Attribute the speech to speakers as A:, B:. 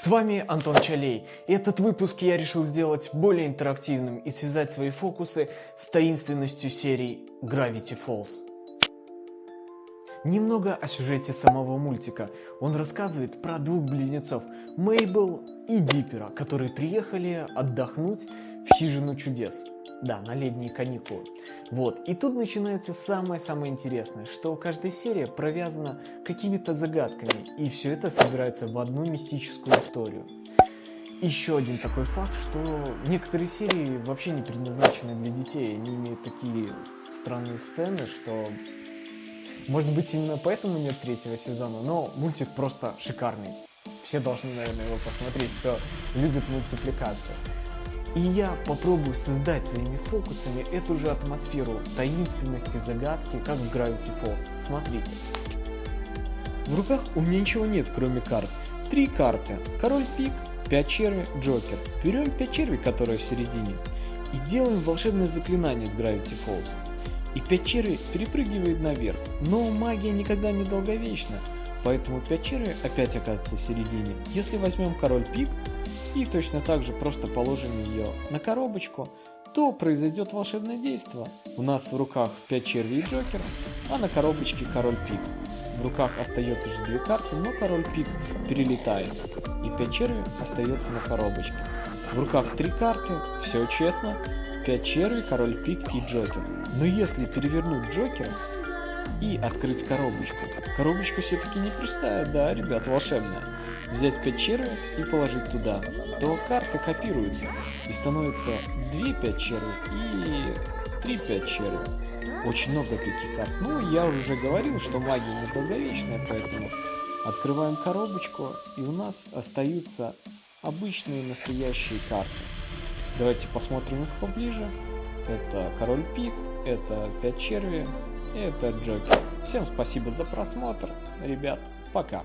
A: С вами Антон Чалей, и этот выпуск я решил сделать более интерактивным и связать свои фокусы с таинственностью серии Gravity Falls. Немного о сюжете самого мультика. Он рассказывает про двух близнецов, Мейбл и Диппера, которые приехали отдохнуть в хижину чудес. Да, на летние каникулы. Вот. И тут начинается самое-самое интересное, что каждая серия провязана какими-то загадками, и все это собирается в одну мистическую историю. Еще один такой факт, что некоторые серии вообще не предназначены для детей, они имеют такие странные сцены, что может быть именно поэтому нет третьего сезона, но мультик просто шикарный. Все должны, наверное, его посмотреть, кто любит мультипликацию. И я попробую создать своими фокусами эту же атмосферу таинственности, загадки, как в Gravity Falls. Смотрите. В руках у меня ничего нет, кроме карт. Три карты. Король пик, 5 черви, Джокер. Берем 5 червей, которые в середине, и делаем волшебное заклинание с Gravity Falls. И 5 червей перепрыгивает наверх. Но магия никогда не долговечна, поэтому 5 червей опять оказывается в середине. Если возьмем король пик, и точно так же просто положим ее на коробочку, то произойдет волшебное действие. У нас в руках 5 червей и Джокер, а на коробочке король пик. В руках остается же две карты, но король пик перелетает. И 5 червей остается на коробочке. В руках три карты, все честно. 5 червей, король пик и Джокер. Но если перевернуть Джокера и открыть коробочку, коробочка все-таки не простая, да, ребят, волшебная взять 5 червей и положить туда, то карты копируются и становится 2 5 червей и 3 5 червей. Очень много таких карт. Ну, я уже говорил, что магия недолговечная, поэтому открываем коробочку и у нас остаются обычные настоящие карты. Давайте посмотрим их поближе. Это король пик, это 5 черви, это Джокер. Всем спасибо за просмотр, ребят, пока.